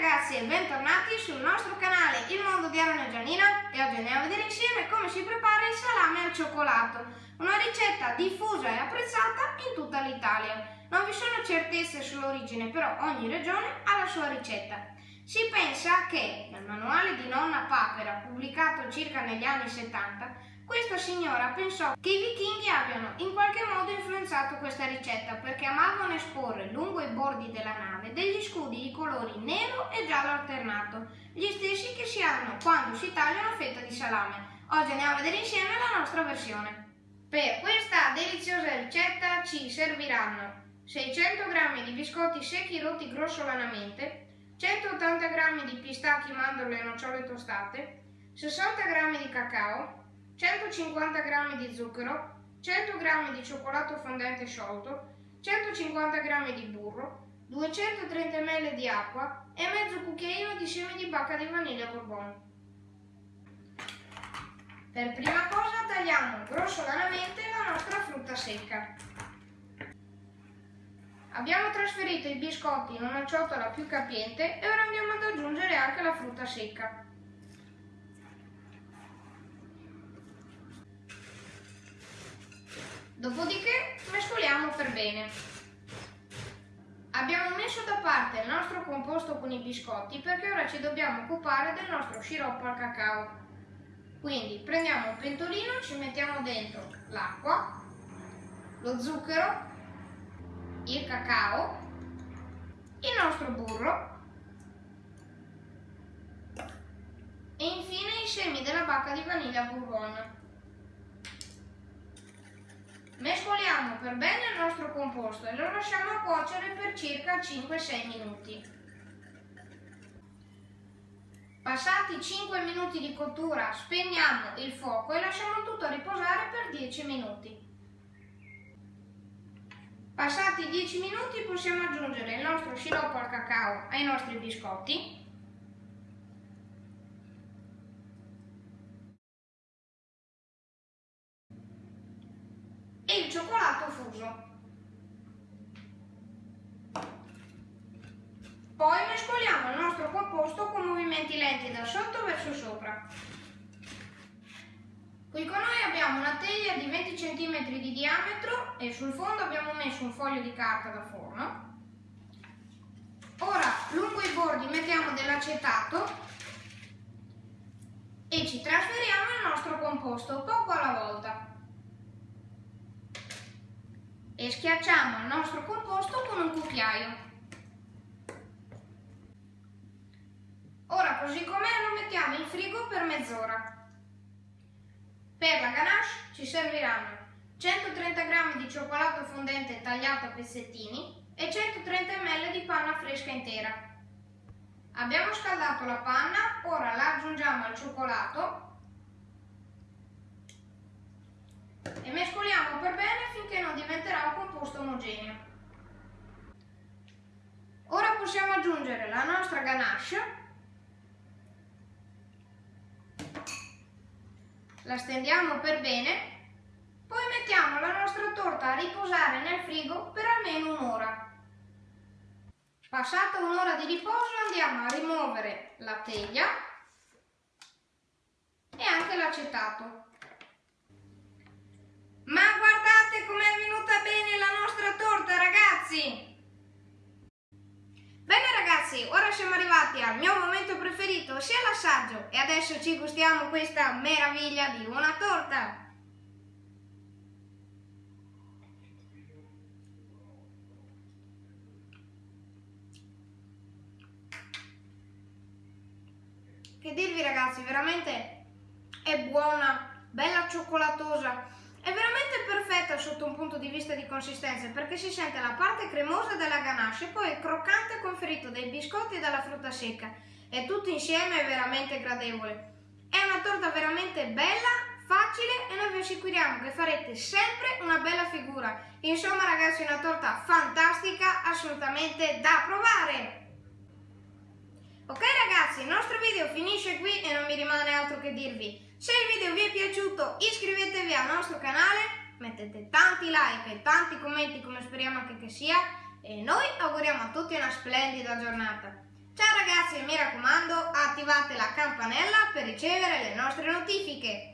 ragazzi e bentornati sul nostro canale Il Mondo di Aaron e Gianina e oggi andiamo a vedere insieme come si prepara il salame al cioccolato, una ricetta diffusa e apprezzata in tutta l'Italia. Non vi sono certezze sull'origine, però ogni regione ha la sua ricetta. Si pensa che nel manuale di nonna Papera, pubblicato circa negli anni 70, questa signora pensò che i vichinghi abbiano in qualche modo influenzato questa ricetta perché amavano esporre lungo i bordi della nave degli scudi di colori nero e giallo alternato, gli stessi che si hanno quando si taglia una fetta di salame. Oggi andiamo a vedere insieme la nostra versione. Per questa deliziosa ricetta ci serviranno 600 g di biscotti secchi rotti grossolanamente, 180 g di pistacchi, mandorle e nocciole tostate, 60 g di cacao, 150 g di zucchero, 100 g di cioccolato fondente sciolto, 150 g di burro, 230 ml di acqua e mezzo cucchiaino di semi di bacca di vaniglia bourbon. Per prima cosa tagliamo grossolanamente la nostra frutta secca. Abbiamo trasferito i biscotti in una ciotola più capiente e ora andiamo ad aggiungere anche la frutta secca. Dopodiché mescoliamo per bene. Abbiamo messo da parte il nostro composto con i biscotti perché ora ci dobbiamo occupare del nostro sciroppo al cacao. Quindi prendiamo un pentolino, ci mettiamo dentro l'acqua, lo zucchero, il cacao, il nostro burro e infine i semi della bacca di vaniglia bourbon. Mescoliamo per bene il nostro composto e lo lasciamo cuocere per circa 5-6 minuti. Passati 5 minuti di cottura spegniamo il fuoco e lasciamo tutto riposare per 10 minuti. Passati 10 minuti possiamo aggiungere il nostro sciroppo al cacao ai nostri biscotti cioccolato fuso. Poi mescoliamo il nostro composto con movimenti lenti da sotto verso sopra. Qui con noi abbiamo una teglia di 20 cm di diametro e sul fondo abbiamo messo un foglio di carta da forno. Ora lungo i bordi mettiamo dell'acetato e ci trasferiamo il nostro composto poco alla volta schiacciamo il nostro composto con un cucchiaio. Ora così com'è lo mettiamo in frigo per mezz'ora. Per la ganache ci serviranno 130 g di cioccolato fondente tagliato a pezzettini e 130 ml di panna fresca intera. Abbiamo scaldato la panna, ora la aggiungiamo al cioccolato e per bene finché non diventerà un composto omogeneo. Ora possiamo aggiungere la nostra ganache, la stendiamo per bene, poi mettiamo la nostra torta a riposare nel frigo per almeno un'ora. Passata un'ora di riposo andiamo a rimuovere la teglia e anche l'acetato. Ma guardate com'è venuta bene la nostra torta, ragazzi! Bene ragazzi, ora siamo arrivati al mio momento preferito, sia l'assaggio, e adesso ci gustiamo questa meraviglia di una torta! Che dirvi ragazzi, veramente è buona, bella cioccolatosa, è veramente perfetta sotto un punto di vista di consistenza perché si sente la parte cremosa della ganache e poi il croccante conferito dai biscotti e dalla frutta secca e tutto insieme è veramente gradevole. È una torta veramente bella, facile e noi vi assicuriamo che farete sempre una bella figura. Insomma ragazzi una torta fantastica, assolutamente da provare! Ok ragazzi, il nostro video finisce qui e non mi rimane altro che dirvi se il video vi è piaciuto iscrivetevi al nostro canale, mettete tanti like e tanti commenti come speriamo anche che sia e noi auguriamo a tutti una splendida giornata. Ciao ragazzi, mi raccomando, attivate la campanella per ricevere le nostre notifiche.